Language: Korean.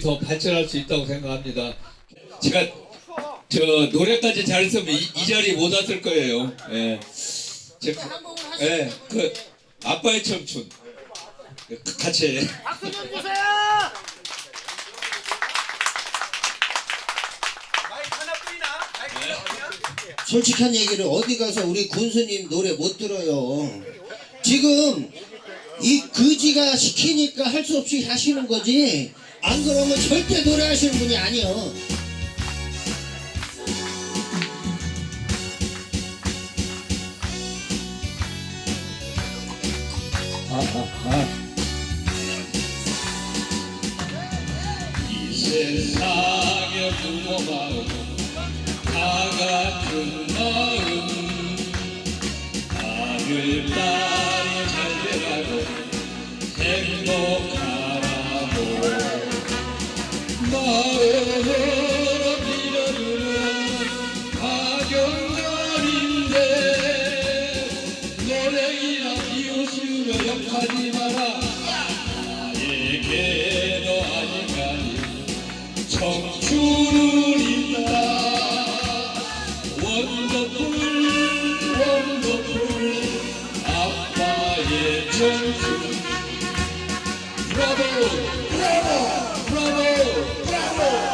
더 발전할 수 있다고 생각합니다. 제가 저 노래까지 잘했으면 이, 이 자리 못 왔을 거예요. 예. 제가 예, 그 아빠의 청춘 그 같이 박수 좀 주세요. 솔직한 얘기를 어디 가서 우리 군수님 노래 못 들어요. 지금 이 거지가 시키니까 할 수 없이 하시는 거지. 안 그러면 절대 노래하시는 분이 아니요. 아, 아, 아. 이 세상의 부모 마음 다 같은 마음 딸 행복하라고 마음으로 빌어주는 가정절인데 노래이나 비웃으며 욕하지 마라 나에게도 아직까지 청춘은 있다 원더풀 원더풀 아빠의 청춘 bravo, bravo, bravo, bravo.